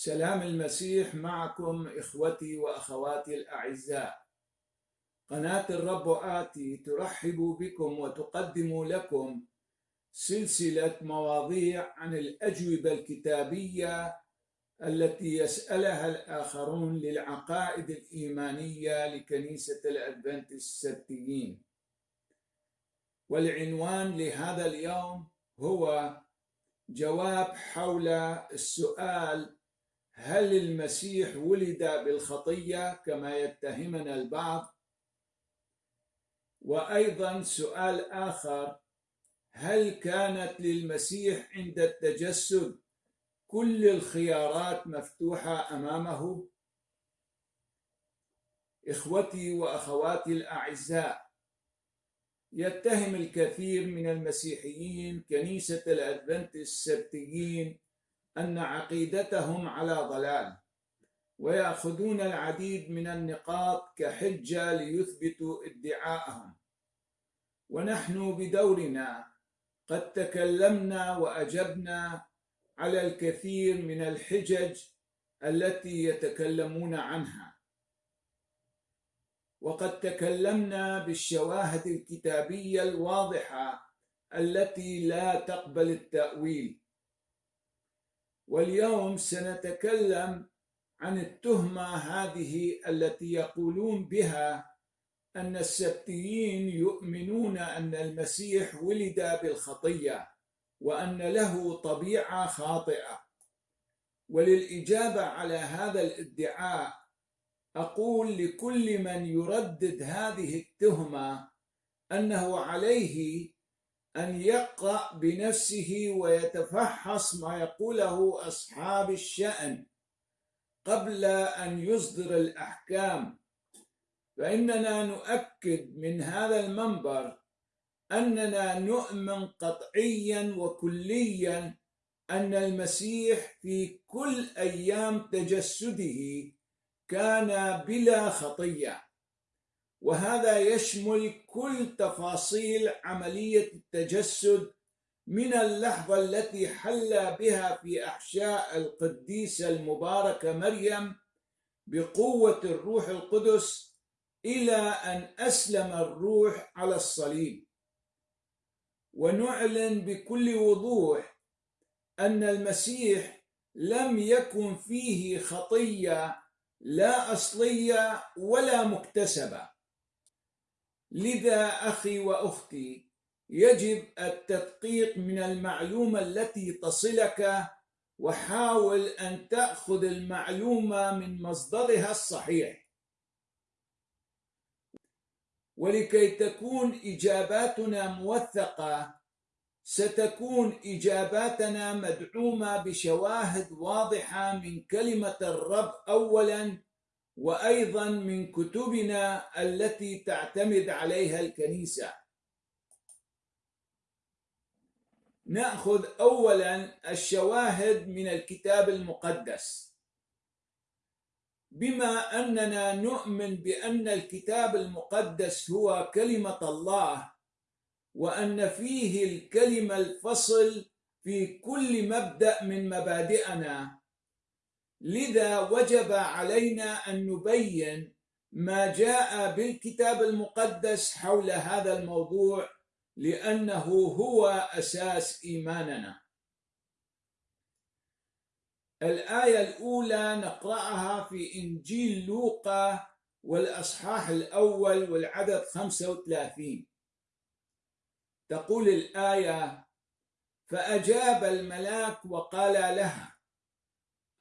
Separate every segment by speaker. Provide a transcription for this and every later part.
Speaker 1: سلام المسيح معكم إخوتي وأخواتي الأعزاء. قناة الرب آتي ترحب بكم وتقدم لكم سلسلة مواضيع عن الأجوبة الكتابية التي يسألها الآخرون للعقائد الإيمانية لكنيسة الأدفنت السبتيين والعنوان لهذا اليوم هو جواب حول السؤال هل المسيح ولد بالخطية كما يتهمنا البعض؟ وأيضا سؤال آخر هل كانت للمسيح عند التجسد كل الخيارات مفتوحة أمامه؟ إخوتي وأخواتي الأعزاء يتهم الكثير من المسيحيين كنيسة الادفنت السبتيين أن عقيدتهم على ضلال ويأخذون العديد من النقاط كحجة ليثبتوا ادعاءهم. ونحن بدورنا قد تكلمنا وأجبنا على الكثير من الحجج التي يتكلمون عنها. وقد تكلمنا بالشواهد الكتابية الواضحة التي لا تقبل التأويل. واليوم سنتكلم عن التهمة هذه التي يقولون بها أن السبتيين يؤمنون أن المسيح ولد بالخطية وأن له طبيعة خاطئة. وللإجابة على هذا الادعاء أقول لكل من يردد هذه التهمة أنه عليه أن يقرأ بنفسه ويتفحص ما يقوله أصحاب الشأن قبل أن يصدر الأحكام. فإننا نؤكد من هذا المنبر أننا نؤمن قطعيا وكليا أن المسيح في كل أيام تجسده كان بلا خطية. وهذا يشمل كل تفاصيل عملية التجسد من اللحظة التي حل بها في أحشاء القديسة المباركة مريم بقوة الروح القدس إلى أن أسلم الروح على الصليب. ونعلن بكل وضوح أن المسيح لم يكن فيه خطية لا أصلية ولا مكتسبة. لذا أخي وأختي يجب التدقيق من المعلومة التي تصلك وحاول أن تأخذ المعلومة من مصدرها الصحيح. ولكي تكون إجاباتنا موثقة ستكون إجاباتنا مدعومة بشواهد واضحة من كلمة الرب أولاً وأيضا من كتبنا التي تعتمد عليها الكنيسة. نأخذ اولا الشواهد من الكتاب المقدس. بما أننا نؤمن بأن الكتاب المقدس هو كلمة الله وأن فيه الكلمة الفصل في كل مبدأ من مبادئنا لذا وجب علينا أن نبين ما جاء بالكتاب المقدس حول هذا الموضوع لأنه هو أساس إيماننا. الآية الأولى نقرأها في إنجيل لوقا والأصحاح الأول والعدد 35 تقول الآية فأجاب الملاك وقال لها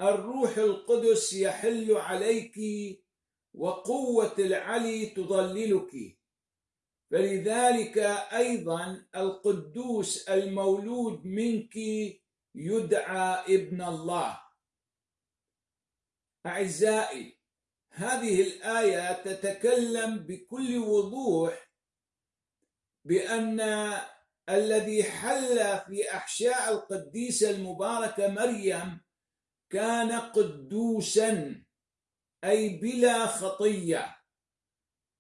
Speaker 1: الروح القدس يحل عليك وقوة العلي تضللك. فلذلك أيضا القدوس المولود منك يدعى ابن الله. أعزائي هذه الآية تتكلم بكل وضوح بأن الذي حل في أحشاء القديسة المباركة مريم كان قدوسا أي بلا خطية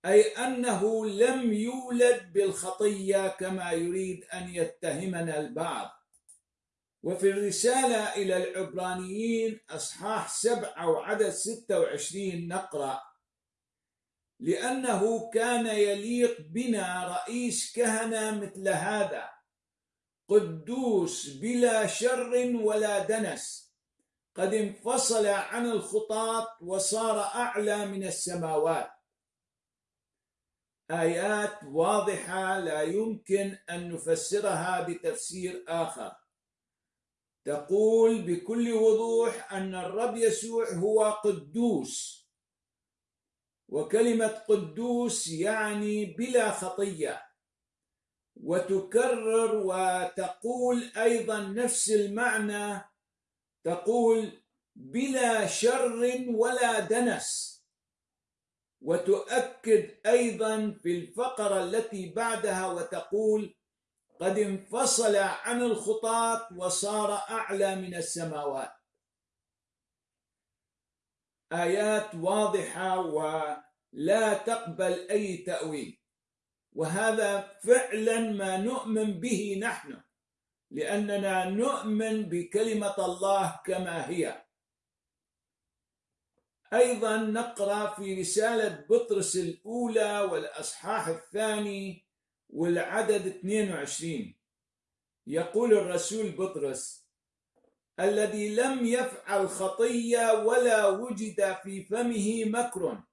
Speaker 1: أي أنه لم يولد بالخطية كما يريد أن يتهمنا البعض. وفي الرسالة إلى العبرانيين أصحاح سبعة وعدد ستة وعشرين نقرأ لأنه كان يليق بنا رئيس كهنة مثل هذا قدوس بلا شر ولا دنس. قد انفصل عن الخطاط وصار أعلى من السماوات. آيات واضحة لا يمكن أن نفسرها بتفسير آخر. تقول بكل وضوح أن الرب يسوع هو قدوس. وكلمة قدوس يعني بلا خطية. وتكرر وتقول أيضا نفس المعنى تقول بلا شر ولا دنس. وتؤكد أيضا في الفقرة التي بعدها وتقول قد انفصل عن الخطاة وصار أعلى من السماوات. آيات واضحة ولا تقبل أي تأويل. وهذا فعلا ما نؤمن به نحن. لأننا نؤمن بكلمة الله كما هي. أيضا نقرأ في رسالة بطرس الأولى والأصحاح الثاني والعدد 22 يقول الرسول بطرس الذي لم يفعل خطية ولا وجد في فمه مكر.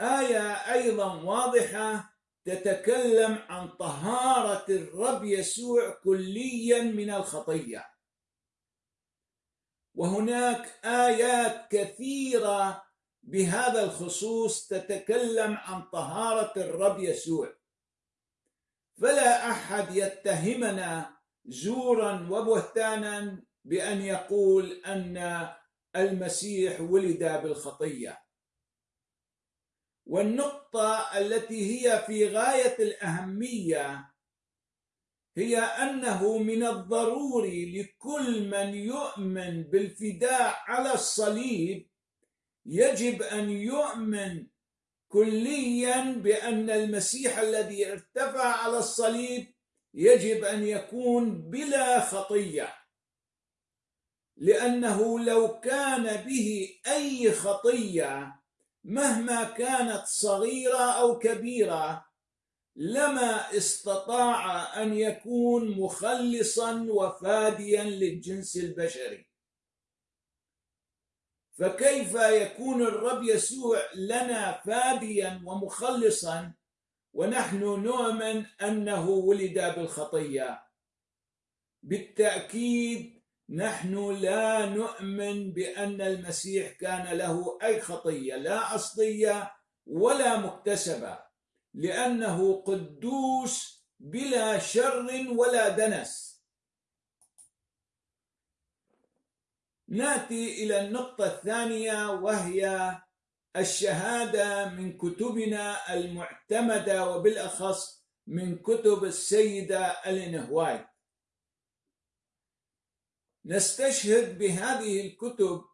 Speaker 1: آية أيضا واضحة تتكلم عن طهارة الرب يسوع كليا من الخطية. وهناك آيات كثيرة بهذا الخصوص تتكلم عن طهارة الرب يسوع. فلا أحد يتهمنا زورا وبهتانا بأن يقول أن المسيح ولد بالخطية. والنقطة التي هي في غاية الأهمية هي أنه من الضروري لكل من يؤمن بالفداء على الصليب يجب أن يؤمن كليا بأن المسيح الذي ارتفع على الصليب يجب أن يكون بلا خطية لأنه لو كان به أي خطية مهما كانت صغيرة أو كبيرة لما استطاع أن يكون مخلصا وفاديا للجنس البشري. فكيف يكون الرب يسوع لنا فاديا ومخلصا ونحن نؤمن أنه ولد بالخطية؟ بالتأكيد نحن لا نؤمن بأن المسيح كان له أي خطية لا أصلية ولا مكتسبة لأنه قدوس بلا شر ولا دنس. نأتي إلى النقطة الثانية وهي الشهادة من كتبنا المعتمدة وبالأخص من كتب السيدة ألين هوايت. نستشهد بهذه الكتب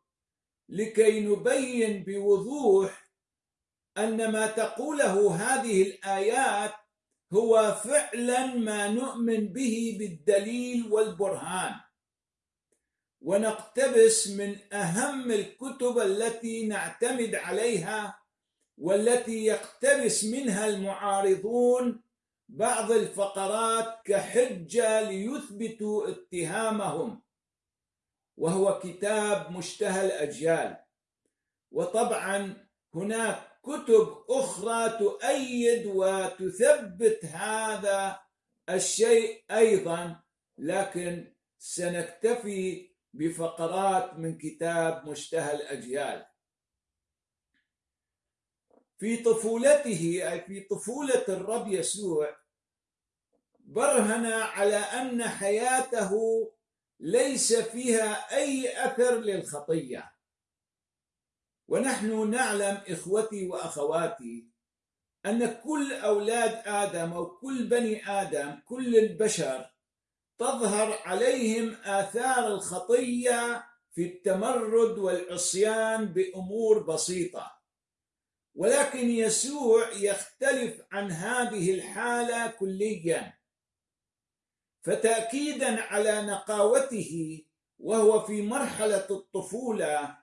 Speaker 1: لكي نبين بوضوح أن ما تقوله هذه الآيات هو فعلا ما نؤمن به بالدليل والبرهان. ونقتبس من أهم الكتب التي نعتمد عليها والتي يقتبس منها المعارضون بعض الفقرات كحجة ليثبتوا اتهامهم. وهو كتاب مشتهى الأجيال. وطبعا هناك كتب أخرى تؤيد وتثبت هذا الشيء أيضا لكن سنكتفي بفقرات من كتاب مشتهى الأجيال. في طفولته أي في طفولة الرب يسوع برهن على أن حياته ليس فيها أي أثر للخطية. ونحن نعلم إخوتي وأخواتي أن كل أولاد آدم أو كل بني آدم كل البشر تظهر عليهم آثار الخطية في التمرد والعصيان بأمور بسيطة. ولكن يسوع يختلف عن هذه الحالة كليا. فتأكيدا على نقاوته وهو في مرحلة الطفولة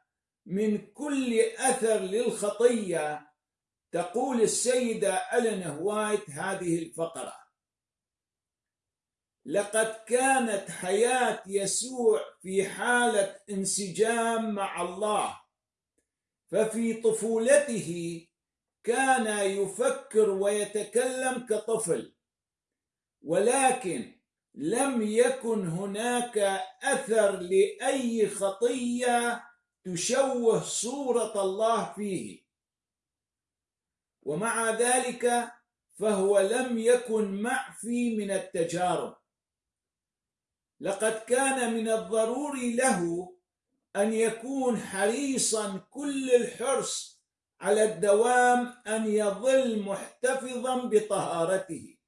Speaker 1: من كل أثر للخطية تقول السيدة ألين هوايت هذه الفقرة لقد كانت حياة يسوع في حالة انسجام مع الله ففي طفولته كان يفكر ويتكلم كطفل ولكن لم يكن هناك أثر لأي خطية تشوه صورة الله فيه. ومع ذلك فهو لم يكن معفي من التجارب. لقد كان من الضروري له أن يكون حريصا كل الحرص على الدوام أن يظل محتفظا بطهارته.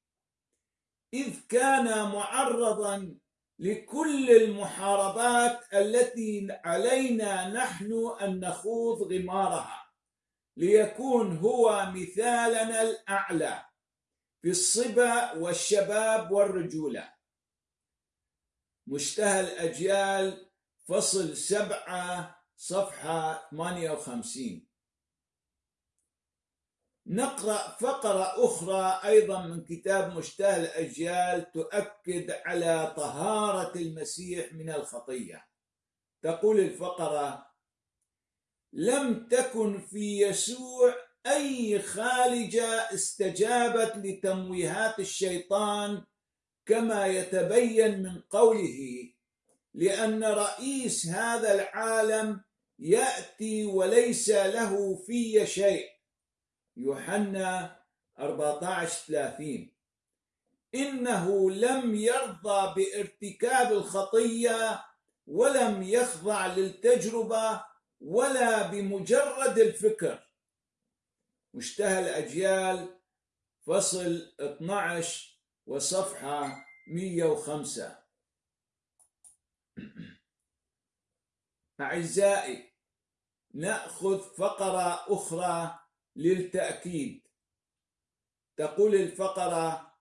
Speaker 1: إذ كان معرضا لكل المحاربات التي علينا نحن أن نخوض غمارها ليكون هو مثالنا الأعلى في الصبا والشباب والرجولة. مشتهى الأجيال فصل سبعة صفحة 58 نقرأ فقرة أخرى أيضا من كتاب مشتهى الأجيال تؤكد على طهارة المسيح من الخطية. تقول الفقرة لم تكن في يسوع أي خالجة استجابت لتمويهات الشيطان كما يتبين من قوله لأن رئيس هذا العالم يأتي وليس له في شيء. يوحنا 14 30 إنه لم يرضى بارتكاب الخطية ولم يخضع للتجربة ولا بمجرد الفكر. مشتهى الأجيال فصل 12 وصفحة 105 أعزائي نأخذ فقرة أخرى للتأكيد. تقول الفقرة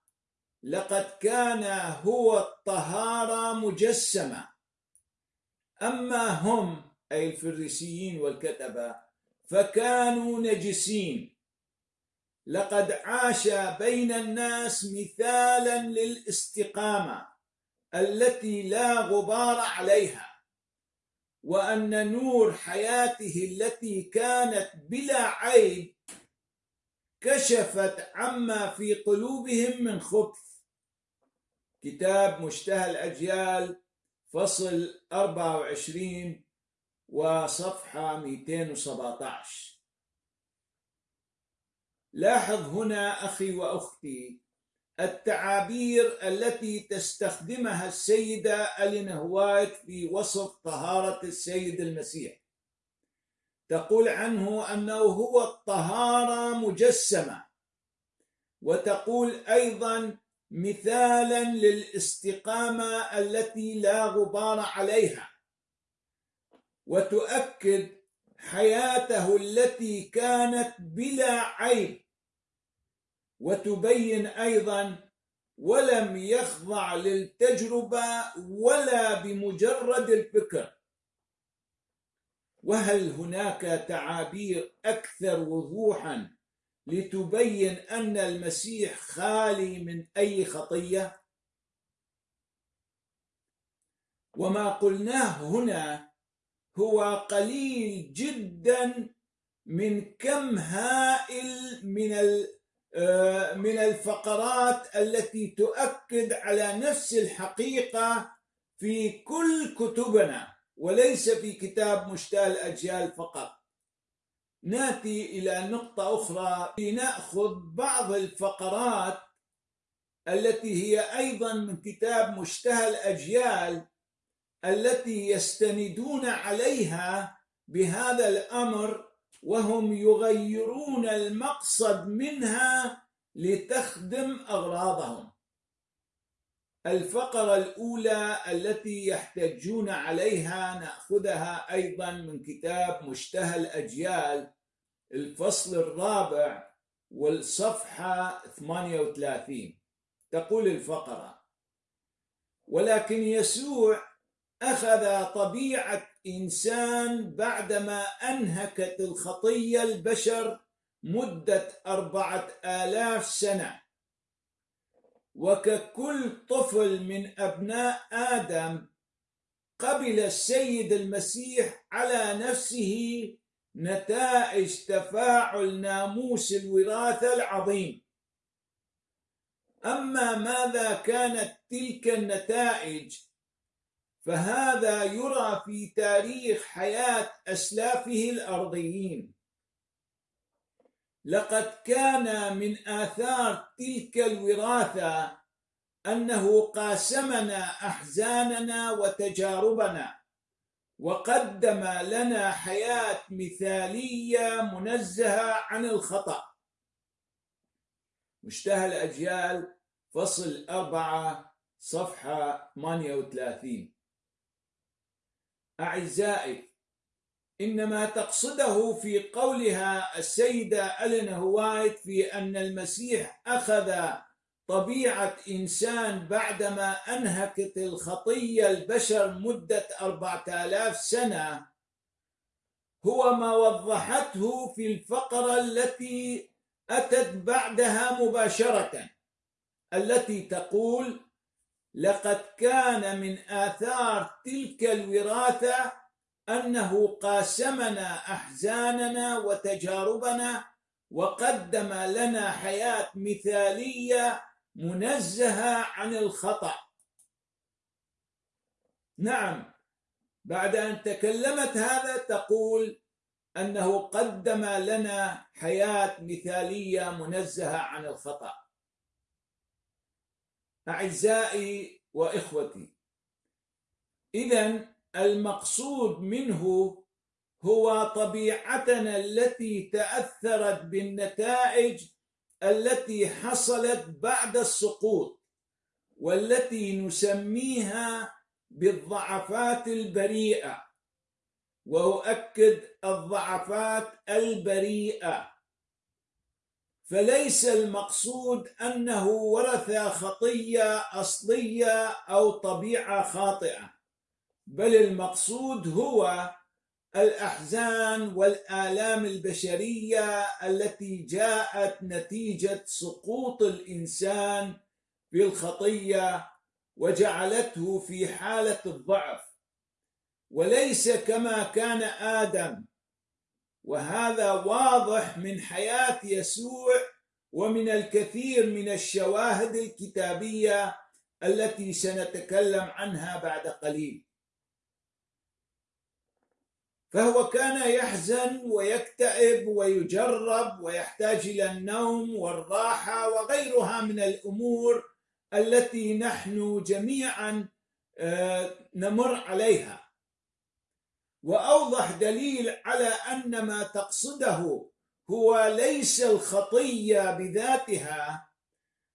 Speaker 1: لقد كان هو الطهارة مجسمة. أما هم أي الفريسيين والكتبة فكانوا نجسين. لقد عاش بين الناس مثالا للاستقامة التي لا غبار عليها. وأن نور حياته التي كانت بلا عيب كشفت عما في قلوبهم من خبث. كتاب مشتهى الأجيال فصل 24 وصفحة 217 لاحظ هنا أخي وأختي التعابير التي تستخدمها السيدة ألين هوايت في وصف طهارة السيد المسيح. تقول عنه أنه هو الطهارة مجسمة وتقول أيضا مثالا للاستقامة التي لا غبار عليها وتؤكد حياته التي كانت بلا عيب. وتبين أيضا ولم يخضع للتجربة ولا بمجرد الفكر. وهل هناك تعابير أكثر وضوحا لتبين أن المسيح خالي من أي خطية؟ وما قلناه هنا هو قليل جدا من كم هائل من من الفقرات التي تؤكد على نفس الحقيقة في كل كتبنا وليس في كتاب مشتاة الأجيال فقط. ناتي إلى نقطة أخرى. لنأخذ بعض الفقرات التي هي أيضا من كتاب مشتهى الأجيال التي يستندون عليها بهذا الأمر وهم يغيرون المقصد منها لتخدم أغراضهم. الفقرة الأولى التي يحتجون عليها نأخذها أيضا من كتاب مشتهى الأجيال الفصل الرابع والصفحة 38 تقول الفقرة ولكن يسوع أخذ طبيعة إنسان بعدما أنهكت الخطية البشر مدة أربعة آلاف سنة. وككل طفل من أبناء آدم قبل السيد المسيح على نفسه نتائج تفاعل ناموس الوراثة العظيم. أما ماذا كانت تلك النتائج؟ فهذا يرى في تاريخ حياة أسلافه الأرضيين. لقد كان من آثار تلك الوراثة أنه قاسمنا أحزاننا وتجاربنا وقدم لنا حياة مثالية منزهة عن الخطأ. مشتهى الأجيال فصل أربعة صفحة 38 أعزائي إن ما تقصده في قولها السيدة ألين هوايت في أن المسيح أخذ طبيعة إنسان بعدما أنهكت الخطية البشر مدة أربعة آلاف سنة هو ما وضحته في الفقرة التي أتت بعدها مباشرة التي تقول لقد كان من آثار تلك الوراثة أنه قاسمنا أحزاننا وتجاربنا وقدم لنا حياة مثالية منزهة عن الخطأ. نعم بعد أن تكلمت هذا تقول أنه قدم لنا حياة مثالية منزهة عن الخطأ. أعزائي وإخوتي. إذا المقصود منه هو طبيعتنا التي تأثرت بالنتائج التي حصلت بعد السقوط والتي نسميها بالضعفات البريئة. وأؤكد الضعفات البريئة. فليس المقصود أنه ورث خطية أصلية أو طبيعة خاطئة بل المقصود هو الأحزان والآلام البشرية التي جاءت نتيجة سقوط الإنسان في الخطية وجعلته في حالة الضعف. وليس كما كان آدم وهذا واضح من حياة يسوع ومن الكثير من الشواهد الكتابية التي سنتكلم عنها بعد قليل. فهو كان يحزن ويكتئب ويجرب ويحتاج إلى النوم والراحة وغيرها من الأمور التي نحن جميعا آه، نمر عليها. وأوضح دليل على أن ما تقصده هو ليس الخطية بذاتها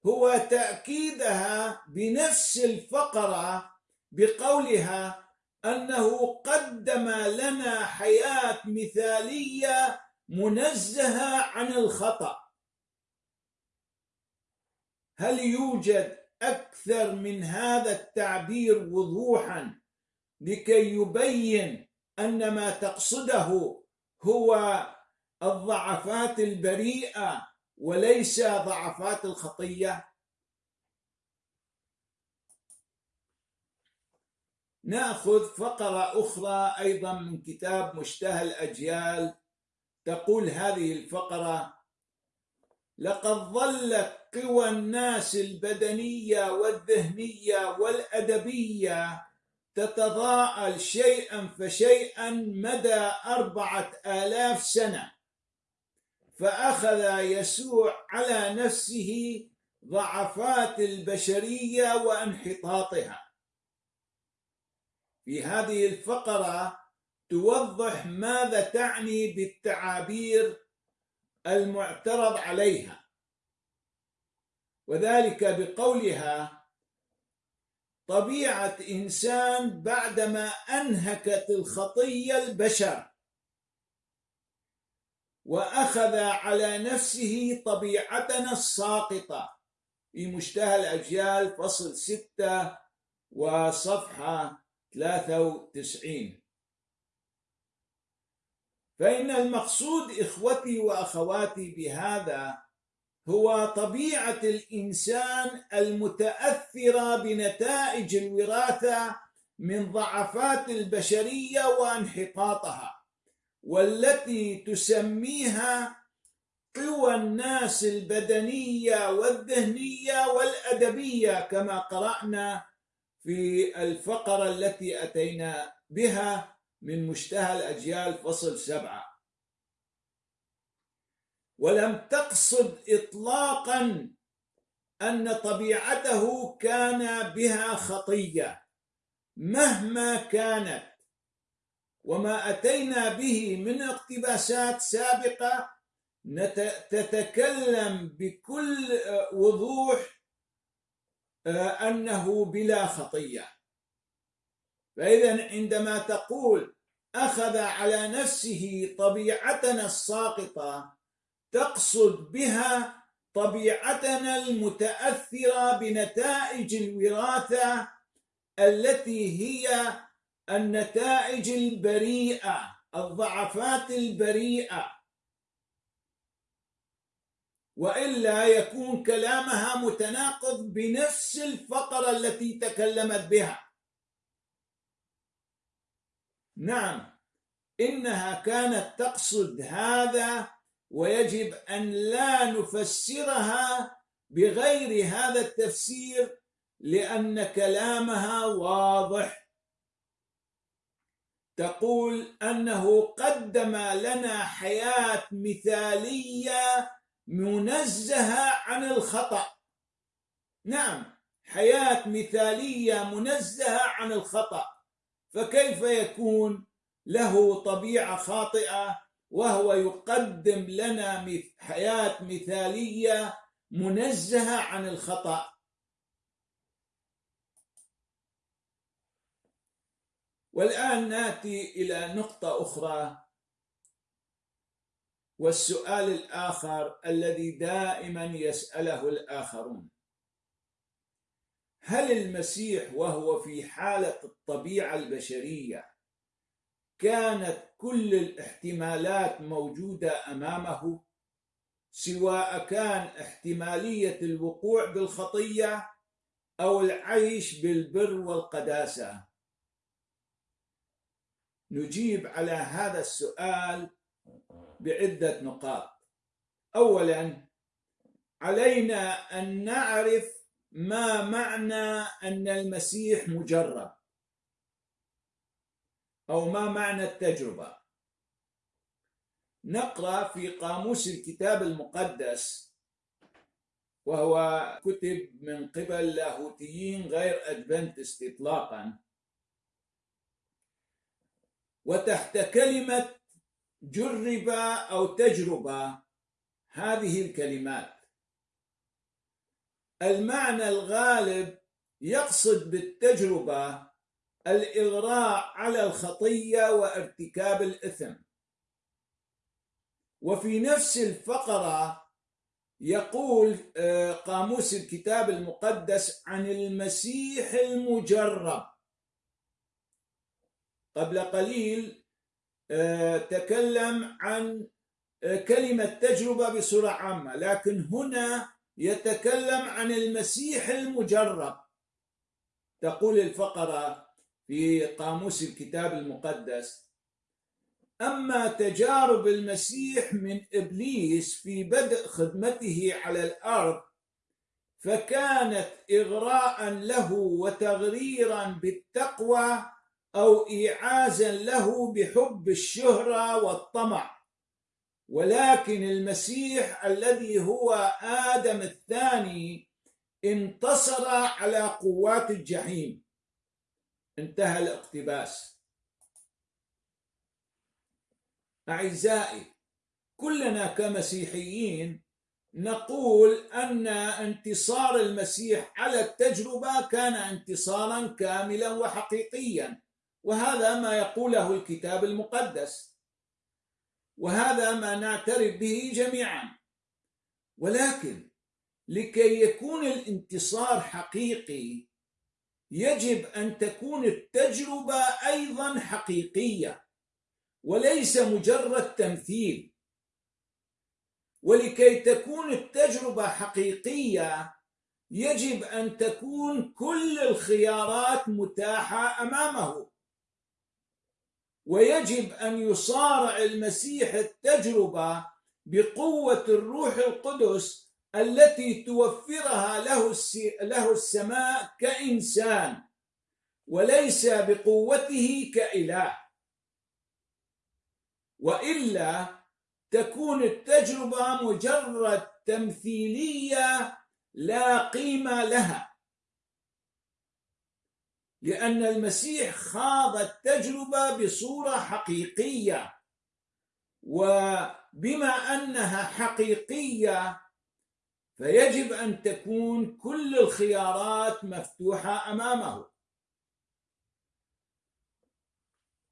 Speaker 1: هو تأكيدها بنفس الفقرة بقولها أنه قدم لنا حياة مثالية منزهة عن الخطأ. هل يوجد أكثر من هذا التعبير وضوحا لكي يبين أن ما تقصده هو الضعفات البريئة وليس ضعفات الخطية. نأخذ فقرة أخرى أيضا من كتاب مشتهى الأجيال. تقول هذه الفقرة لقد ظلت قوى الناس البدنية والذهنية والأدبية تتضاءل شيئا فشيئا مدى أربعة آلاف سنة. فأخذ يسوع على نفسه ضعفات البشرية وانحطاطها. في هذه الفقرة توضح ماذا تعني بالتعابير المعترض عليها. وذلك بقولها طبيعة إنسان بعدما أنهكت الخطية البشر. وأخذ على نفسه طبيعتنا الساقطة. في مشتهى الأجيال فصل ستة وصفحة 93 فإن المقصود إخوتي وأخواتي بهذا هو طبيعة الإنسان المتأثرة بنتائج الوراثة من ضعفات البشرية وانحطاطها والتي تسميها قوى الناس البدنية والذهنية والأدبية كما قرأنا في الفقرة التي أتينا بها من مشتهى الأجيال فصل سبعة. ولم تقصد إطلاقا أن طبيعته كان بها خطية مهما كانت. وما أتينا به من اقتباسات سابقة تتكلم بكل وضوح أنه بلا خطية. فإذا عندما تقول أخذ على نفسه طبيعتنا الساقطة تقصد بها طبيعتنا المتأثرة بنتائج الوراثة التي هي النتائج البريئة الضعفات البريئة. وإلا يكون كلامها متناقض بنفس الفقرة التي تكلمت بها. نعم إنها كانت تقصد هذا ويجب أن لا نفسرها بغير هذا التفسير لأن كلامها واضح. تقول أنه قدم لنا حياة مثالية منزهة عن الخطأ. نعم حياة مثالية منزهة عن الخطأ. فكيف يكون له طبيعة خاطئة؟ وهو يقدم لنا حياة مثالية منزهة عن الخطأ. والآن نأتي إلى نقطة أخرى. والسؤال الآخر الذي دائما يسأله الآخرون. هل المسيح وهو في حالة الطبيعة البشرية كانت كل الاحتمالات موجودة أمامه سواء كان احتمالية الوقوع بالخطية أو العيش بالبر والقداسة. نجيب على هذا السؤال بعدة نقاط. أولا علينا أن نعرف ما معنى أن المسيح مجرب أو ما معنى التجربة. نقرأ في قاموس الكتاب المقدس وهو كتب من قبل لاهوتيين غير أدفنتست إطلاقا. وتحت كلمة جرب أو تجربة هذه الكلمات. المعنى الغالب يقصد بالتجربة الإغراء على الخطية وارتكاب الإثم. وفي نفس الفقرة يقول آه، قاموس الكتاب المقدس عن المسيح المجرب. قبل قليل آه، تكلم عن آه، كلمة تجربة بصورة عامة لكن هنا يتكلم عن المسيح المجرب. تقول الفقرة في قاموس الكتاب المقدس. أما تجارب المسيح من إبليس في بدء خدمته على الأرض فكانت إغراء له وتغريرا بالتقوى أو ايعازا له بحب الشهرة والطمع. ولكن المسيح الذي هو آدم الثاني انتصر على قوات الجحيم. انتهى الاقتباس. أعزائي كلنا كمسيحيين نقول أن انتصار المسيح على التجربة كان انتصارا كاملا وحقيقيا وهذا ما يقوله الكتاب المقدس. وهذا ما نعترف به جميعا. ولكن لكي يكون الانتصار حقيقي يجب أن تكون التجربة أيضا حقيقية وليس مجرد تمثيل. ولكي تكون التجربة حقيقية يجب أن تكون كل الخيارات متاحة أمامه. ويجب أن يصارع المسيح التجربة بقوة الروح القدس التي توفرها له له السماء كإنسان وليس بقوته كإله. وإلا تكون التجربة مجرد تمثيلية لا قيمة لها. لأن المسيح خاض التجربة بصورة حقيقية وبما أنها حقيقية فيجب أن تكون كل الخيارات مفتوحة أمامه.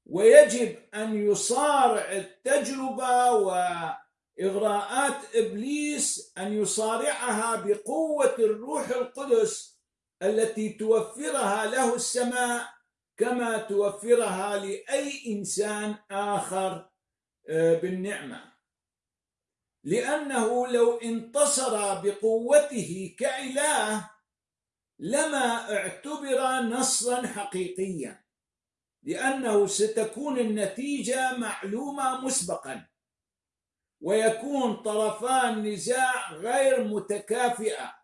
Speaker 1: ويجب أن يصارع التجربة وإغراءات إبليس أن يصارعها بقوة الروح القدس التي توفرها له السماء كما توفرها لأي إنسان آخر آه، بالنعمة. لأنه لو انتصر بقوته كإله لما اعتبر نصرا حقيقيا لأنه ستكون النتيجة معلومة مسبقا ويكون طرفا النزاع غير متكافئة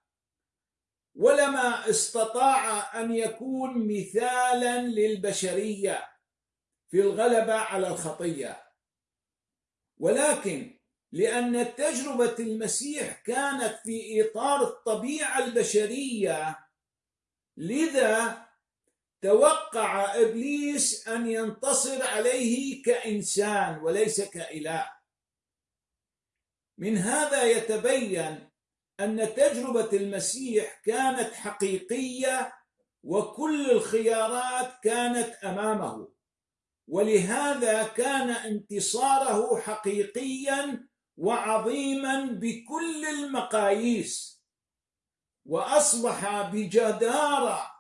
Speaker 1: ولما استطاع أن يكون مثالا للبشرية في الغلبة على الخطية. ولكن لأن تجربة المسيح كانت في إطار الطبيعة البشرية. لذا توقع إبليس أن ينتصر عليه كإنسان وليس كإله. من هذا يتبين أن تجربة المسيح كانت حقيقية وكل الخيارات كانت أمامه. ولهذا كان انتصاره حقيقيا وعظيما بكل المقاييس. وأصبح بجدارة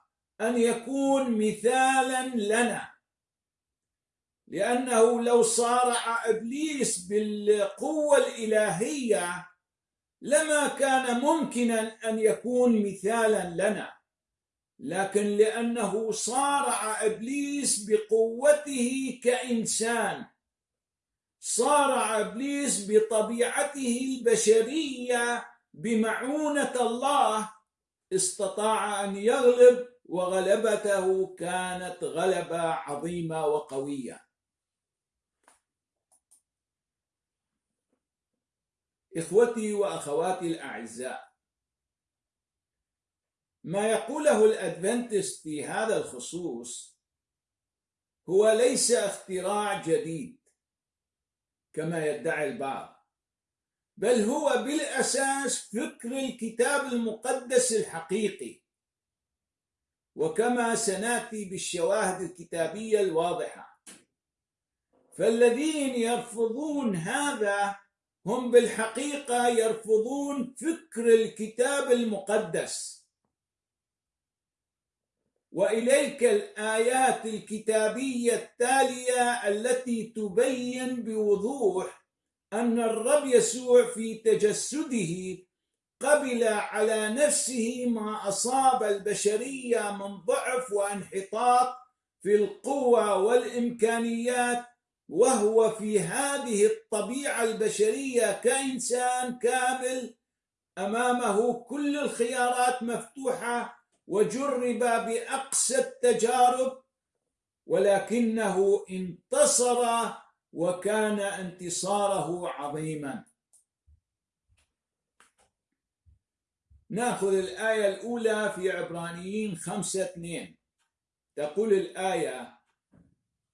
Speaker 1: أن يكون مثالا لنا. لأنه لو صارع إبليس بالقوة الإلهية لما كان ممكنا أن يكون مثالا لنا. لكن لأنه صارع إبليس بقوته كإنسان صارع إبليس بطبيعته البشرية بمعونة الله استطاع أن يغلب وغلبته كانت غلبة عظيمة وقوية. إخوتي وأخواتي الأعزاء ما يقوله الأدفنتست في هذا الخصوص هو ليس اختراع جديد. كما يدعي البعض. بل هو بالأساس فكر الكتاب المقدس الحقيقي. وكما سنأتي بالشواهد الكتابية الواضحة. فالذين يرفضون هذا هم بالحقيقة يرفضون فكر الكتاب المقدس. وإليك الآيات الكتابية التالية التي تبين بوضوح أن الرب يسوع في تجسده قبل على نفسه ما أصاب البشرية من ضعف وانحطاط في القوة والإمكانيات وهو في هذه الطبيعة البشرية كإنسان كامل أمامه كل الخيارات مفتوحة وجرب بأقصى التجارب ولكنه انتصر وكان انتصاره عظيما. نأخذ الآية الأولى في عبرانيين خمسة اثنين. تقول الآية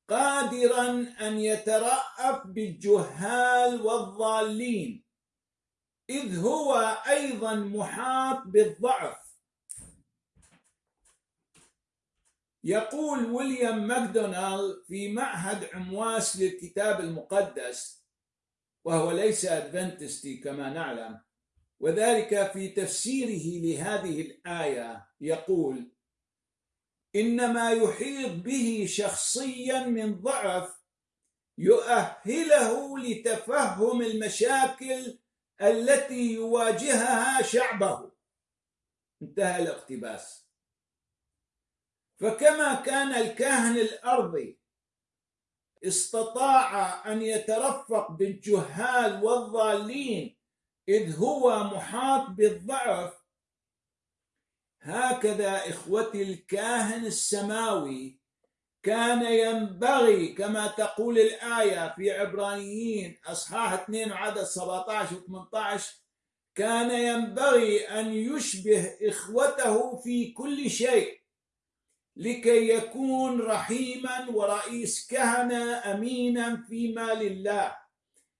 Speaker 1: قادرا أن يترأف بالجهال والضالين إذ هو أيضا محاط بالضعف يقول ويليام ماكدونالد في معهد عمواس للكتاب المقدس وهو ليس أدفنتستي كما نعلم. وذلك في تفسيره لهذه الآية يقول إنما يحيط به شخصيا من ضعف يؤهله لتفهم المشاكل التي يواجهها شعبه. انتهى الاقتباس. فكما كان الكاهن الأرضي استطاع أن يترفق بالجهال والضالين إذ هو محاط بالضعف هكذا إخوتي الكاهن السماوي كان ينبغي كما تقول الآية في عبرانيين أصحاح 2 عدد 17 و 18 كان ينبغي أن يشبه إخوته في كل شيء. لكي يكون رحيما ورئيس كهنة أمينا فيما لله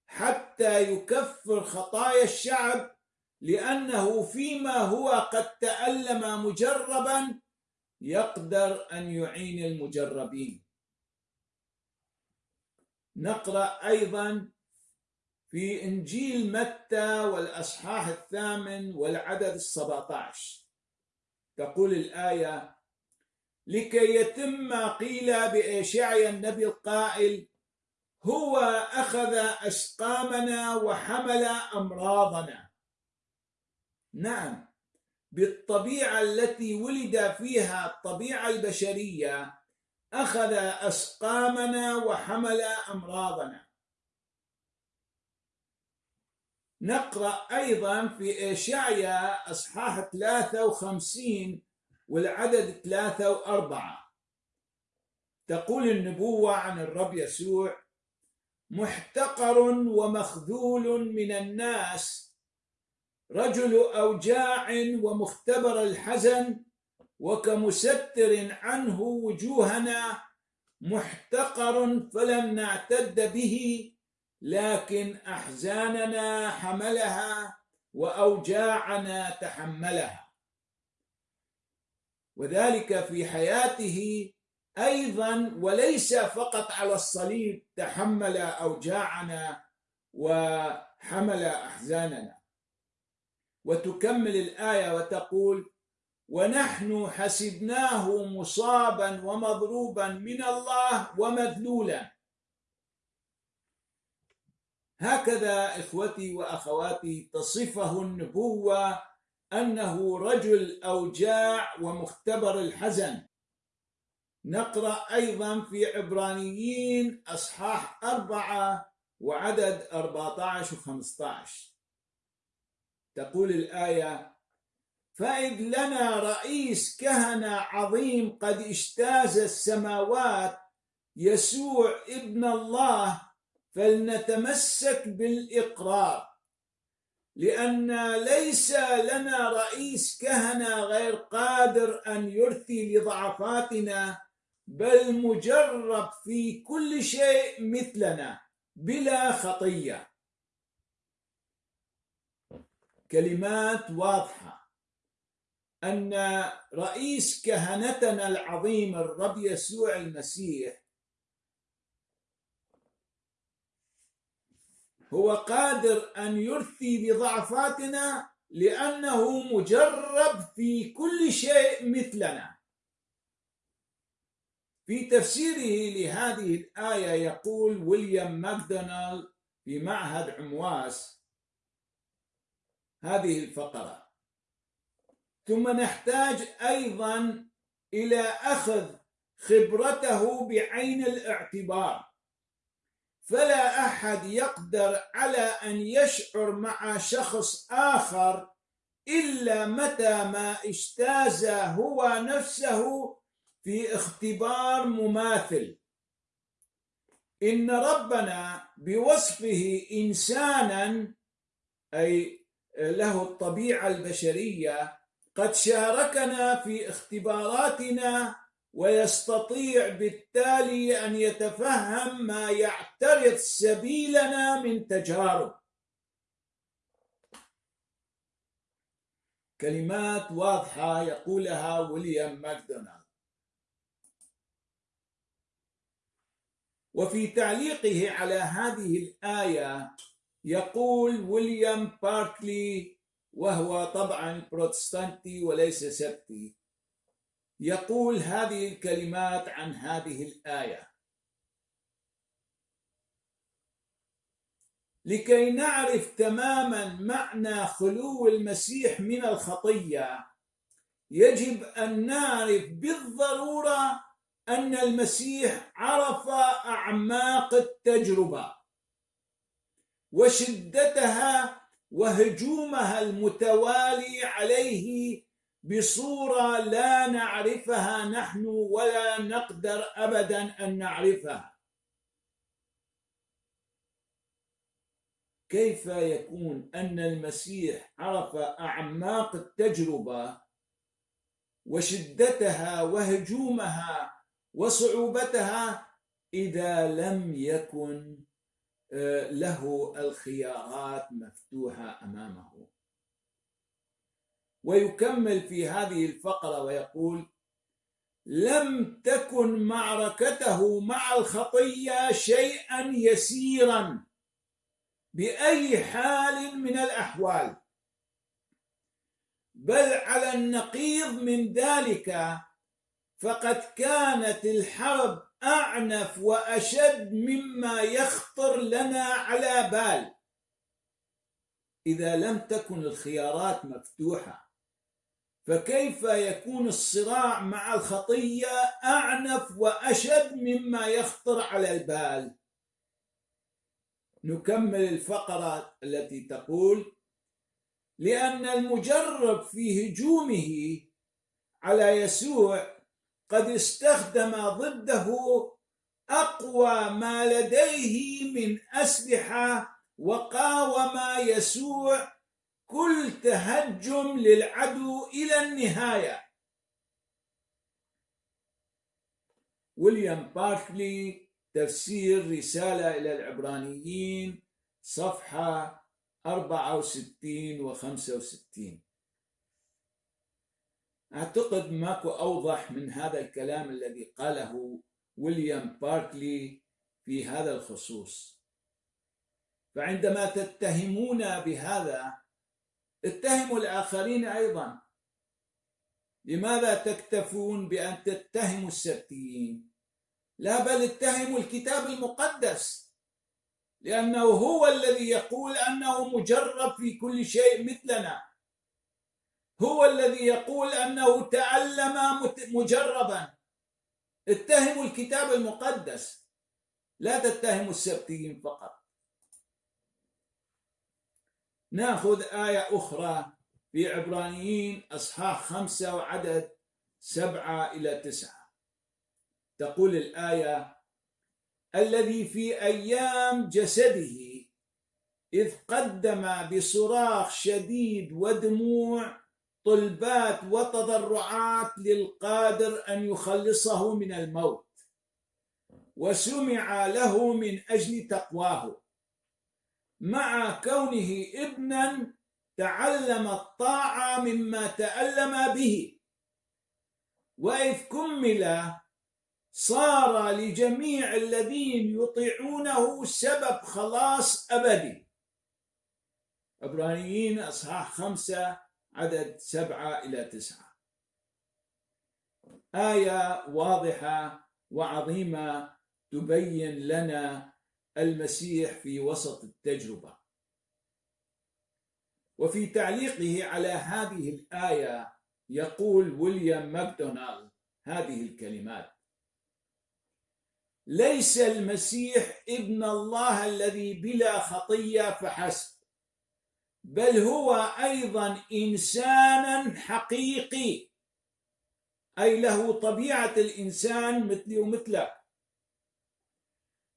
Speaker 1: حتى يكفر خطايا الشعب لأنه فيما هو قد تألم مجربا يقدر أن يعين المجربين. نقرأ أيضا في إنجيل متى والأصحاح الثامن والعدد السبعة عشر. تقول الآية لكي يتم ما قيل بإشعيا النبي القائل هو أخذ أسقامنا وحمل أمراضنا. نعم بالطبيعة التي ولد فيها الطبيعة البشرية أخذ أسقامنا وحمل أمراضنا. نقرأ أيضا في إشعيا أصحاح 53 والعدد ثلاثة وأربعة. تقول النبوة عن الرب يسوع محتقر ومخذول من الناس رجل أوجاع ومختبر الحزن وكمستر عنه وجوهنا محتقر فلم نعتد به لكن أحزاننا حملها وأوجاعنا تحملها. وذلك في حياته أيضا وليس فقط على الصليب تحمل اوجاعنا وحمل أحزاننا. وتكمل الآية وتقول ونحن حسبناه مصابا ومضروبا من الله ومذلولا. هكذا إخوتي وأخواتي تصفه النبوة أنه رجل أوجاع ومختبر الحزن. نقرأ أيضا في عبرانيين أصحاح أربعة وعدد 14 و 15 تقول الآية فإذ لنا رئيس كهنة عظيم قد اجتاز السماوات يسوع ابن الله فلنتمسك بالإقرار. لأن ليس لنا رئيس كهنة غير قادر أن يرثي لضعفاتنا بل مجرب في كل شيء مثلنا بلا خطية. كلمات واضحة. أن رئيس كهنتنا العظيم الرب يسوع المسيح هو قادر أن يرثي بضعفاتنا لأنه مجرب في كل شيء مثلنا. في تفسيره لهذه الآية يقول ويليام ماكدونالد في معهد عمواس هذه الفقرة ثم نحتاج أيضا إلى أخذ خبرته بعين الاعتبار. فلا أحد يقدر على أن يشعر مع شخص آخر إلا متى ما اجتاز هو نفسه في اختبار مماثل. إن ربنا بوصفه إنسانا أي له الطبيعة البشرية قد شاركنا في اختباراتنا ويستطيع بالتالي أن يتفهم ما يعترض سبيلنا من تجارب. كلمات واضحة يقولها ويليام ماكدونالد. وفي تعليقه على هذه الآية يقول ويليام باركلي وهو طبعا بروتستانتي وليس سبتي يقول هذه الكلمات عن هذه الآية. لكي نعرف تماما معنى خلو المسيح من الخطية يجب أن نعرف بالضرورة أن المسيح عرف أعماق التجربة وشدتها وهجومها المتوالي عليه بصورة لا نعرفها نحن ولا نقدر ابدا أن نعرفها. كيف يكون أن المسيح عرف أعماق التجربة وشدتها وهجومها وصعوبتها إذا لم يكن آه، له الخيارات مفتوحة أمامه؟ ويكمل في هذه الفقرة ويقول لم تكن معركته مع الخطية شيئا يسيرا بأي حال من الأحوال بل على النقيض من ذلك فقد كانت الحرب أعنف وأشد مما يخطر لنا على بال. إذا لم تكن الخيارات مفتوحة فكيف يكون الصراع مع الخطية أعنف وأشد مما يخطر على البال؟ نكمل الفقرة التي تقول لأن المجرب في هجومه على يسوع قد استخدم ضده أقوى ما لديه من أسلحة وقاوم يسوع كل تهجم للعدو إلى النهاية. ويليام باركلي تفسير رسالة إلى العبرانيين صفحة 64 و 65 أعتقد ماكو أوضح من هذا الكلام الذي قاله ويليام باركلي في هذا الخصوص. فعندما تتهمون بهذا اتهموا الآخرين أيضا. لماذا تكتفون بأن تتهموا السبتيين؟ لا بل اتهموا الكتاب المقدس لأنه هو الذي يقول أنه مجرب في كل شيء مثلنا. هو الذي يقول أنه تعلم مجربا. اتهموا الكتاب المقدس. لا تتهموا السبتيين فقط. ناخذ آية أخرى في عبرانيين أصحاح خمسة وعدد سبعة إلى تسعة. تقول الآية الذي في أيام جسده إذ قدم بصراخ شديد ودموع طلبات وتضرعات للقادر أن يخلصه من الموت وسمع له من أجل تقواه. مع كونه ابنا تعلم الطاعة مما تألم به. وإذ كمل صار لجميع الذين يطيعونه سبب خلاص ابدي عبرانيين أصحاح خمسة عدد سبعة إلى تسعة. آية واضحة وعظيمة تبين لنا المسيح في وسط التجربة. وفي تعليقه على هذه الآية يقول ويليام ماكدونالد هذه الكلمات. ليس المسيح ابن الله الذي بلا خطية فحسب بل هو أيضا انسانا حقيقي. أي له طبيعة الإنسان مثلي ومثلك.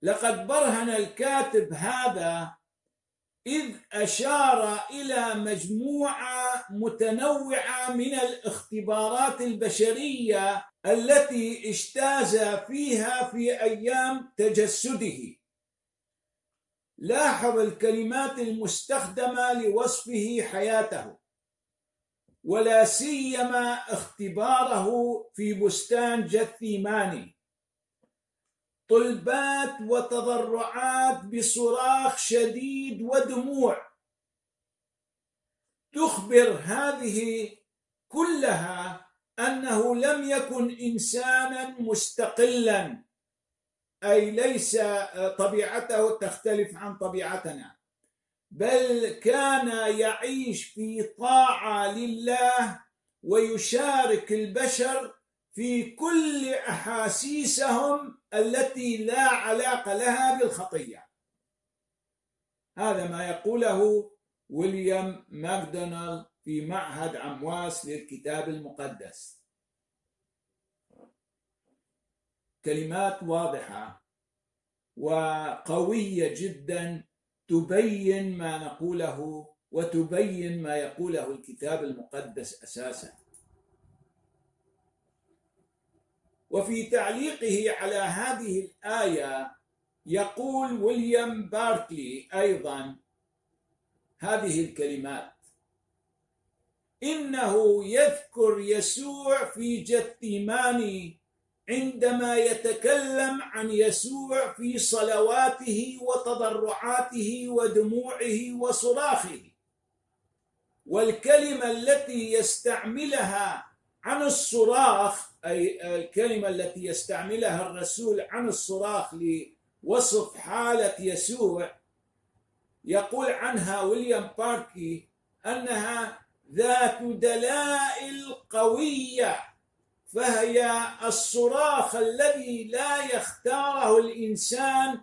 Speaker 1: لقد برهن الكاتب هذا إذ أشار إلى مجموعة متنوعة من الاختبارات البشرية التي اجتاز فيها في أيام تجسده. لاحظ الكلمات المستخدمة لوصفه حياته ولا سيما اختباره في بستان جثيماني. طلبات وتضرعات بصراخ شديد ودموع. تخبر هذه كلها أنه لم يكن إنسانا مستقلا أي ليس طبيعته تختلف عن طبيعتنا بل كان يعيش في طاعة لله ويشارك البشر في كل أحاسيسهم التي لا علاقة لها بالخطية. هذا ما يقوله ويليام ماكدونالد في معهد عمواس للكتاب المقدس. كلمات واضحة وقوية جدا تبين ما نقوله وتبين ما يقوله الكتاب المقدس أساسا. وفي تعليقه على هذه الآية يقول ويليام باركلي أيضا هذه الكلمات. إنه يذكر يسوع في جثيماني عندما يتكلم عن يسوع في صلواته وتضرعاته ودموعه وصراخه. والكلمة التي يستعملها عن الصراخ أي الكلمة التي يستعملها الرسول عن الصراخ لوصف حالة يسوع يقول عنها ويليام باركي أنها ذات دلائل قوية فهي الصراخ الذي لا يختاره الإنسان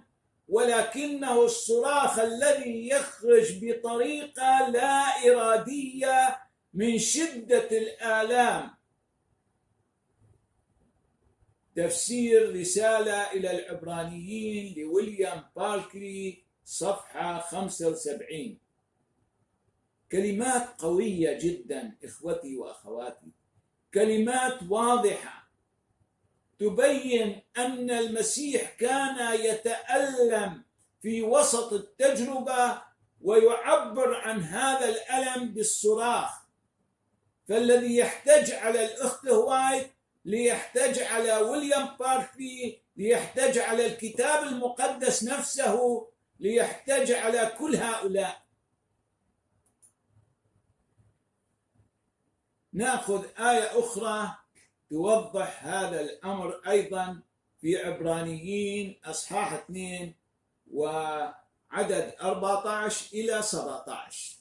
Speaker 1: ولكنه الصراخ الذي يخرج بطريقة لا إرادية من شدة الآلام. تفسير رسالة إلى العبرانيين لويليام باركلي صفحة 75 كلمات قوية جدا إخوتي وأخواتي. كلمات واضحة. تبين أن المسيح كان يتألم في وسط التجربة ويعبر عن هذا الألم بالصراخ. فالذي يحتج على الأخت هوايت ليحتج على ويليام باركلي ليحتج على الكتاب المقدس نفسه ليحتج على كل هؤلاء. نأخذ آية أخرى توضح هذا الأمر أيضا في عبرانيين أصحاح 2 وعدد 14 إلى 17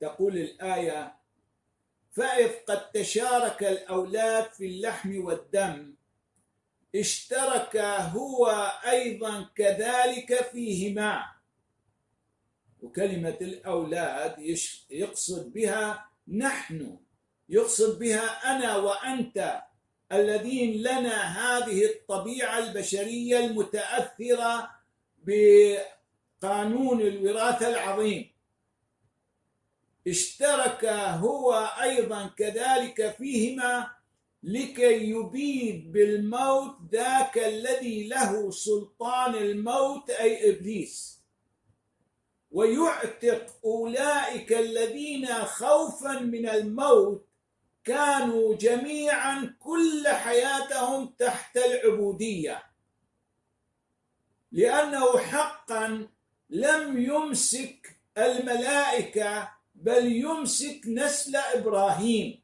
Speaker 1: تقول الآية فإذ قد تشارك الأولاد في اللحم والدم. اشترك هو أيضا كذلك فيهما. وكلمة الأولاد يقصد بها نحن. يقصد بها أنا وأنت الذين لنا هذه الطبيعة البشرية المتأثرة بقانون الوراثة العظيم. اشترك هو أيضا كذلك فيهما لكي يبيد بالموت ذاك الذي له سلطان الموت أي إبليس. ويعتق أولئك الذين خوفا من الموت كانوا جميعا كل حياتهم تحت العبودية. لأنه حقا لم يمسك الملائكة بل يمسك نسل إبراهيم.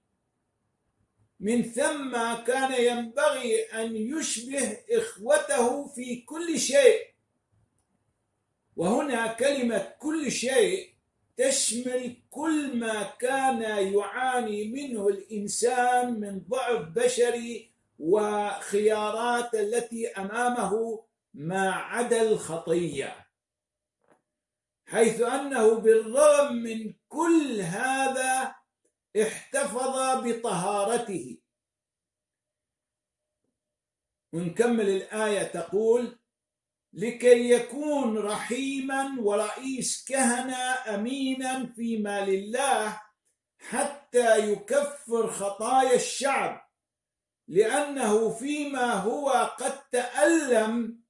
Speaker 1: من ثم كان ينبغي أن يشبه إخوته في كل شيء. وهنا كلمة كل شيء تشمل كل ما كان يعاني منه الإنسان من ضعف بشري وخيارات التي أمامه ما عدا الخطيه حيث أنه بالرغم من كل هذا احتفظ بطهارته. ونكمل الآية تقول لكي يكون رحيما ورئيس كهنة أمينا فيما لله حتى يكفر خطايا الشعب لأنه فيما هو قد تألم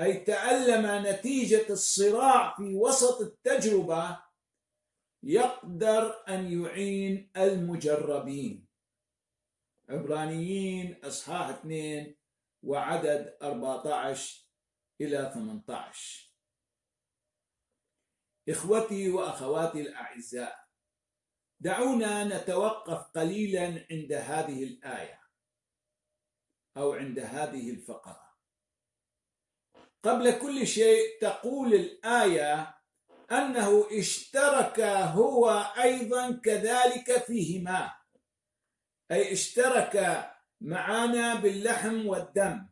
Speaker 1: أي تألم نتيجة الصراع في وسط التجربة يقدر أن يعين المجربين. عبرانيين أصحاح 2 وعدد 14 إلى 18 إخوتي وأخواتي الأعزاء دعونا نتوقف قليلا عند هذه الآية أو عند هذه الفقرة. قبل كل شيء تقول الآية أنه اشترك هو أيضا كذلك فيهما. أي اشترك معنا باللحم والدم.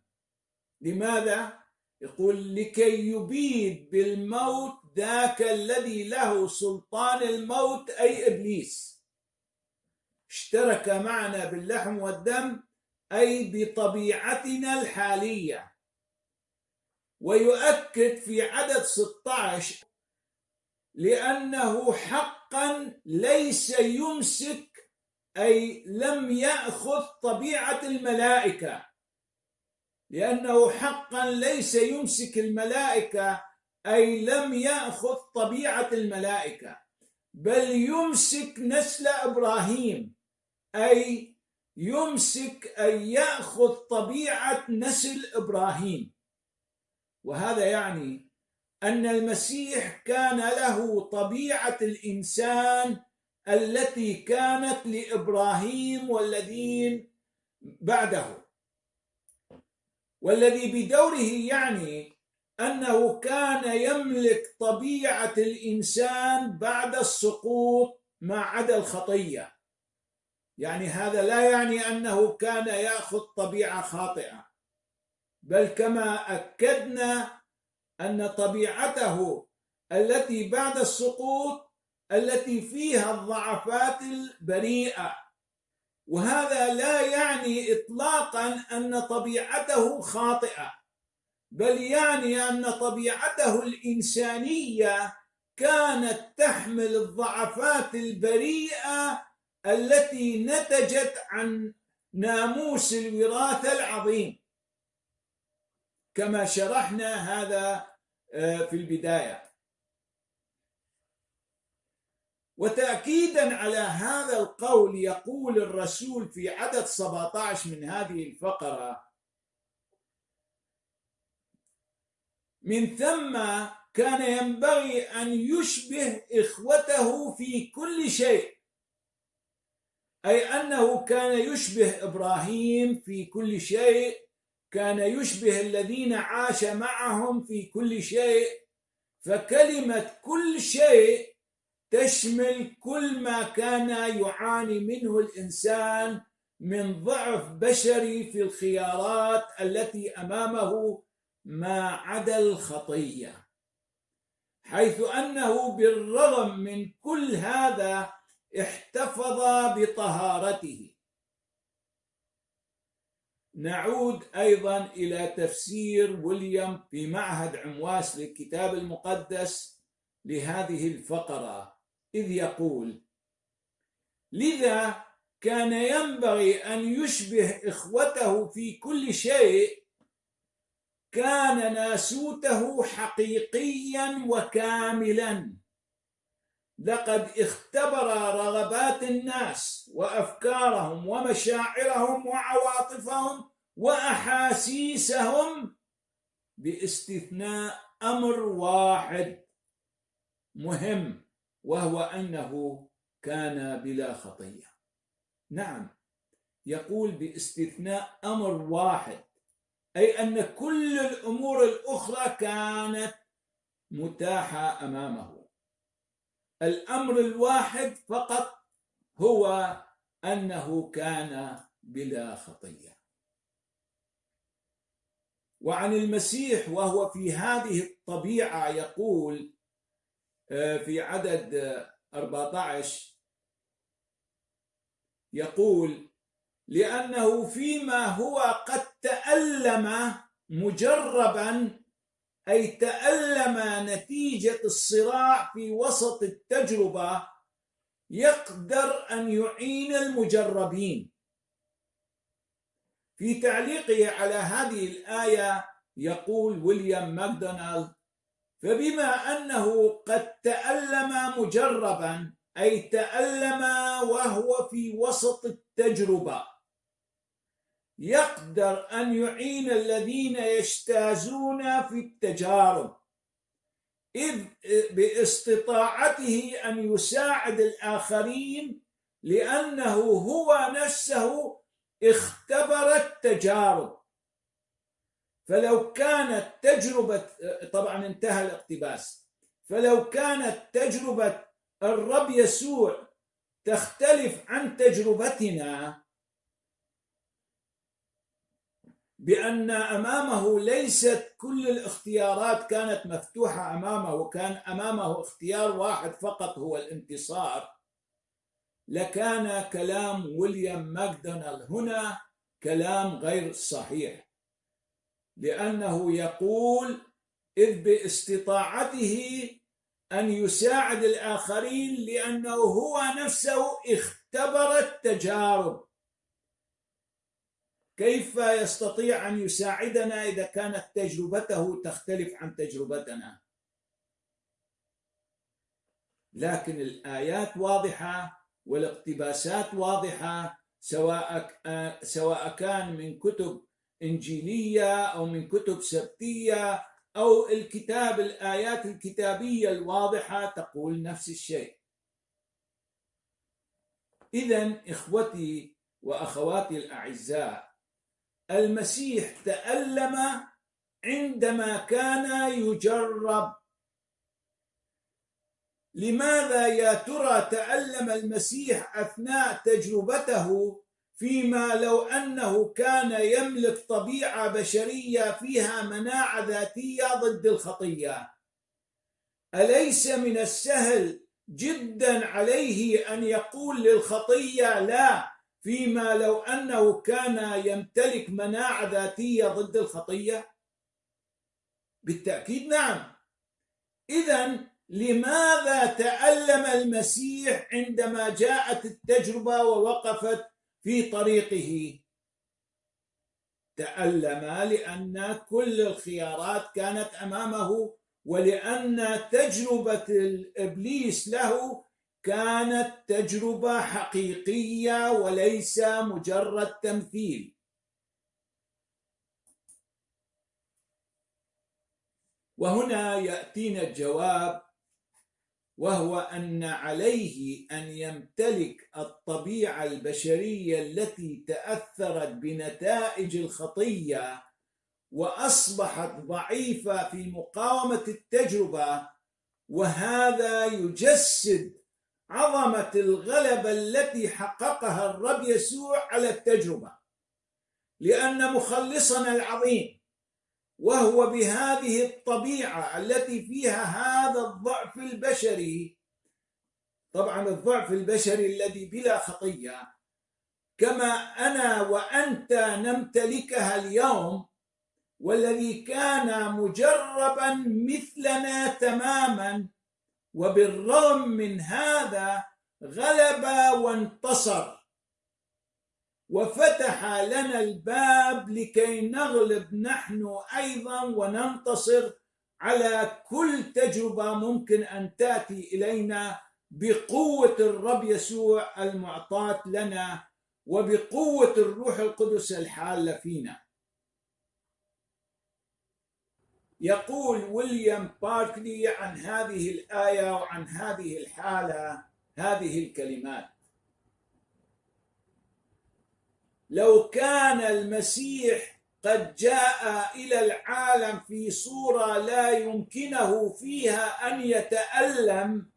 Speaker 1: لماذا؟ يقول لكي يبيد بالموت ذاك الذي له سلطان الموت أي إبليس. اشترك معنا باللحم والدم أي بطبيعتنا الحالية. ويؤكد في عدد 16 لأنه حقا ليس يمسك أي لم يأخذ طبيعة الملائكة. لأنه حقا ليس يمسك الملائكة أي لم يأخذ طبيعة الملائكة. بل يمسك نسل إبراهيم أي يمسك أي يأخذ طبيعة نسل إبراهيم. وهذا يعني أن المسيح كان له طبيعة الإنسان التي كانت لإبراهيم والذين بعده. والذي بدوره يعني أنه كان يملك طبيعة الإنسان بعد السقوط ما عدا الخطية. يعني هذا لا يعني أنه كان يأخذ طبيعة خاطئة بل كما أكدنا أن طبيعته التي بعد السقوط التي فيها الضعفات البريئة. وهذا لا يعني اطلاقا أن طبيعته خاطئة بل يعني أن طبيعته الإنسانية كانت تحمل الضعفات البريئة التي نتجت عن ناموس الوراثه العظيم. كما شرحنا هذا آه، في البداية. وتاكيدا على هذا القول يقول الرسول في عدد 17 من هذه الفقرة من ثم كان ينبغي أن يشبه إخوته في كل شيء أي أنه كان يشبه إبراهيم في كل شيء كان يشبه الذين عاش معهم في كل شيء فكلمة كل شيء تشمل كل ما كان يعاني منه الإنسان من ضعف بشري في الخيارات التي أمامه ما عدا الخطيه حيث أنه بالرغم من كل هذا احتفظ بطهارته. نعود أيضا إلى تفسير ويليام في معهد عمواس للكتاب المقدس لهذه الفقرة إذ يقول لذا كان ينبغي أن يشبه إخوته في كل شيء كان ناسوته حقيقيا وكاملا. لقد اختبر رغبات الناس وأفكارهم ومشاعرهم وعواطفهم وأحاسيسهم باستثناء أمر واحد مهم وهو أنه كان بلا خطية. نعم يقول باستثناء أمر واحد أي أن كل الأمور الأخرى كانت متاحة أمامه. الأمر الواحد فقط هو أنه كان بلا خطية. وعن المسيح وهو في هذه الطبيعة يقول آه، في عدد 14 يقول لأنه فيما هو قد تألم مجربا أي تألم نتيجة الصراع في وسط التجربة يقدر أن يعين المجربين. في تعليقه على هذه الآية يقول ويليام ماكدونالد فبما أنه قد تألم مجربا أي تألم وهو في وسط التجربة. يقدر أن يعين الذين يجتازون في التجارب إذ باستطاعته أن يساعد الآخرين لأنه هو نفسه اختبر التجارب. فلو كانت تجربة طبعا انتهى الاقتباس فلو كانت تجربة الرب يسوع تختلف عن تجربتنا بأن أمامه ليست كل الاختيارات كانت مفتوحة أمامه وكان أمامه اختيار واحد فقط هو الانتصار. لكان كلام ويليام ماكدونالد هنا كلام غير صحيح لأنه يقول إذ باستطاعته أن يساعد الآخرين لأنه هو نفسه اختبر التجارب كيف يستطيع أن يساعدنا إذا كانت تجربته تختلف عن تجربتنا؟ لكن الآيات واضحة والاقتباسات واضحة سواء سواء كان من كتب إنجيلية أو من كتب سبتية أو الكتاب الآيات الكتابية الواضحة تقول نفس الشيء. إذا إخوتي وأخواتي الأعزاء المسيح تألم عندما كان يجرب. لماذا يا ترى تألم المسيح أثناء تجربته فيما لو أنه كان يملك طبيعة بشرية فيها مناعة ذاتية ضد الخطية؟ أليس من السهل جدا عليه أن يقول للخطية لا فيما لو أنه كان يمتلك مناعة ذاتية ضد الخطية؟ بالتأكيد نعم. اذا لماذا تألم المسيح عندما جاءت التجربة ووقفت في طريقه؟ تألم لأن كل الخيارات كانت أمامه ولأن تجربة الإبليس له كانت تجربة حقيقية وليس مجرد تمثيل. وهنا يأتينا الجواب وهو أن عليه أن يمتلك الطبيعة البشرية التي تأثرت بنتائج الخطية وأصبحت ضعيفة في مقاومة التجربة وهذا يجسد عظمه الغلبه التي حققها الرب يسوع على التجربة. لأن مخلصنا العظيم وهو بهذه الطبيعة التي فيها هذا الضعف البشري طبعا الضعف البشري الذي بلا خطية كما أنا وأنت نمتلكها اليوم والذي كان مجربا مثلنا تماما وبالرغم من هذا غلب وانتصر. وفتح لنا الباب لكي نغلب نحن أيضا وننتصر على كل تجربة ممكن أن تأتي إلينا بقوة الرب يسوع المعطاة لنا وبقوة الروح القدس الحالة فينا. يقول ويليام باركلي عن هذه الآية وعن هذه الحالة هذه الكلمات. لو كان المسيح قد جاء إلى العالم في صورة لا يمكنه فيها أن يتألم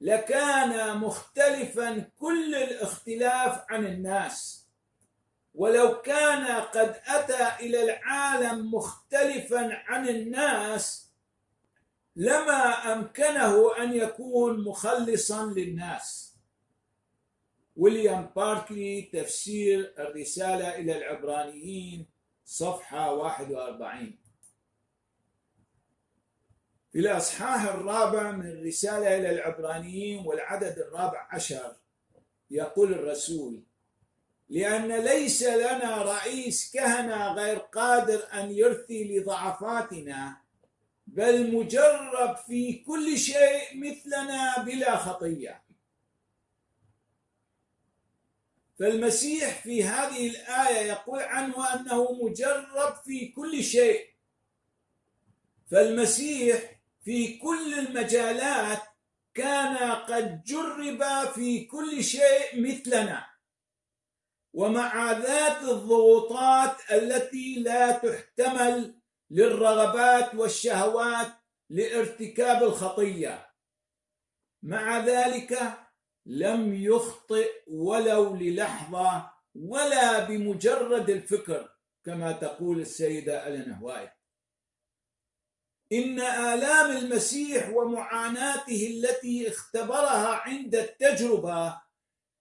Speaker 1: لكان مختلفا كل الاختلاف عن الناس. ولو كان قد أتى إلى العالم مختلفا عن الناس لما أمكنه أن يكون مخلصا للناس. ويليام باركلي تفسير الرسالة إلى العبرانيين صفحة 41 في الأصحاح الرابع من الرسالة إلى العبرانيين والعدد الرابع عشر يقول الرسول لأن ليس لنا رئيس كهنة غير قادر أن يرثي لضعفاتنا بل مجرب في كل شيء مثلنا بلا خطية. فالمسيح في هذه الآية يقول عنه أنه مجرب في كل شيء. فالمسيح في كل المجالات كان قد جرب في كل شيء مثلنا. ومع ذات الضغوطات التي لا تحتمل للرغبات والشهوات لارتكاب الخطية. مع ذلك لم يخطئ ولو للحظة ولا بمجرد الفكر كما تقول السيدة ألين وايت. إن آلام المسيح ومعاناته التي اختبرها عند التجربة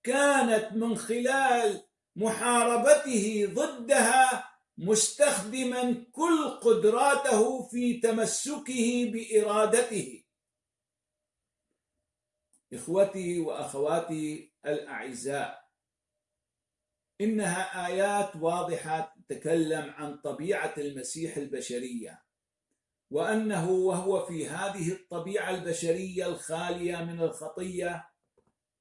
Speaker 1: كانت من خلال محاربته ضدها مستخدما كل قدراته في تمسكه بإرادته. إخوتي وأخواتي الأعزاء إنها آيات واضحة تتكلم عن طبيعة المسيح البشرية وأنه وهو في هذه الطبيعة البشرية الخالية من الخطية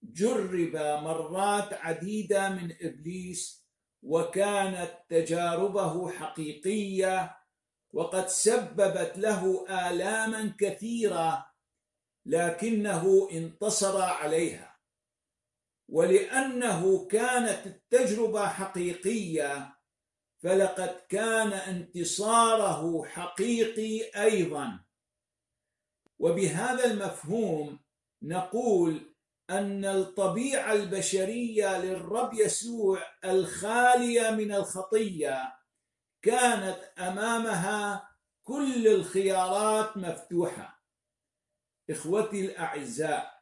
Speaker 1: جرب مرات عديدة من إبليس وكانت تجاربه حقيقية وقد سببت له آلاما كثيرة لكنه انتصر عليها. ولأنه كانت التجربة حقيقية فلقد كان انتصاره حقيقي أيضا. وبهذا المفهوم نقول أن الطبيعة البشرية للرب يسوع الخالية من الخطية كانت أمامها كل الخيارات مفتوحة. إخوتي الأعزاء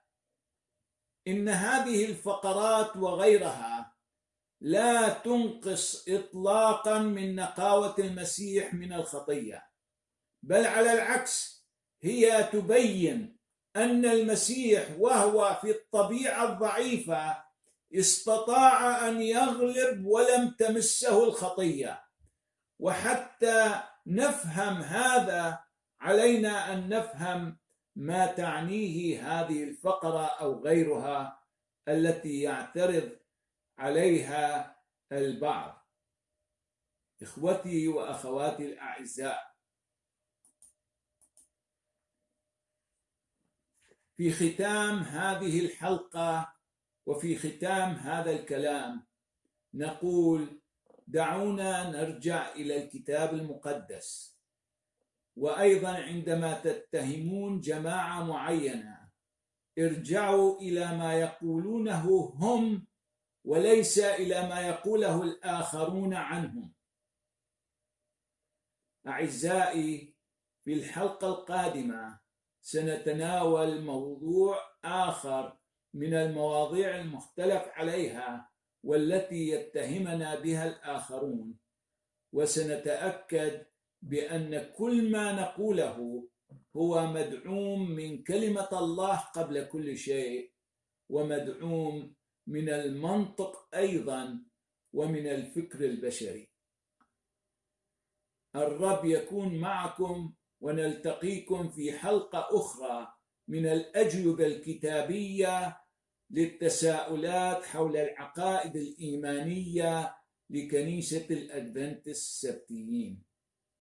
Speaker 1: إن هذه الفقرات وغيرها لا تنقص اطلاقا من نقاوة المسيح من الخطية بل على العكس هي تبين أن المسيح وهو في الطبيعة الضعيفة استطاع أن يغلب ولم تمسه الخطية. وحتى نفهم هذا علينا أن نفهم ما تعنيه هذه الفقرة أو غيرها التي يعترض عليها البعض. إخوتي وأخواتي الأعزاء في ختام هذه الحلقة وفي ختام هذا الكلام نقول دعونا نرجع إلى الكتاب المقدس. وأيضا عندما تتهمون جماعة معينة ارجعوا إلى ما يقولونه هم وليس إلى ما يقوله الآخرون عنهم. أعزائي في الحلقة القادمة سنتناول موضوع آخر من المواضيع المختلف عليها والتي يتهمنا بها الآخرون. وسنتأكد بأن كل ما نقوله هو مدعوم من كلمة الله قبل كل شيء ومدعوم من المنطق أيضا ومن الفكر البشري. الرب يكون معكم ونلتقيكم في حلقة أخرى من الأجوبة الكتابية للتساؤلات حول العقائد الإيمانية لكنيسة الأدفنتس السبتيين.